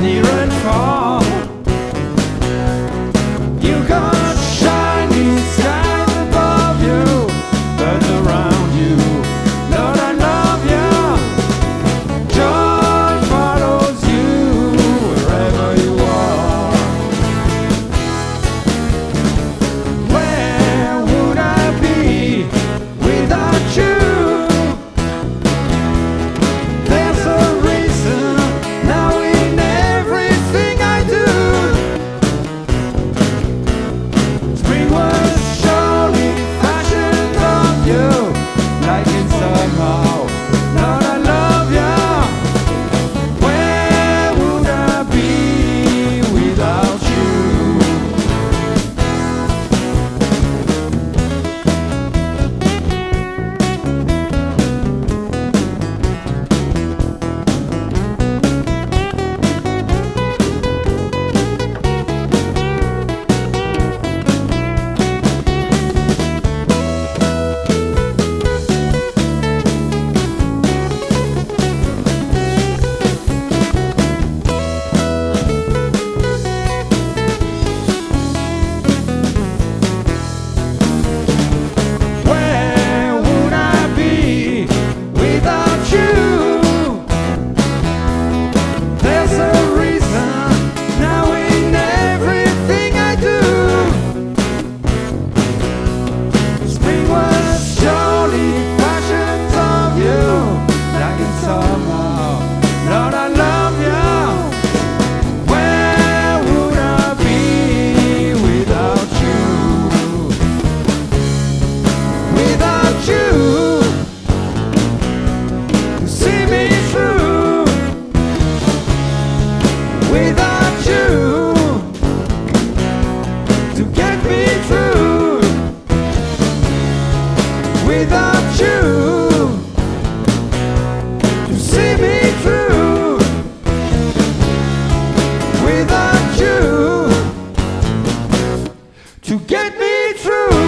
near and far. without you to get me through. Without you to see me through. Without you to get me through.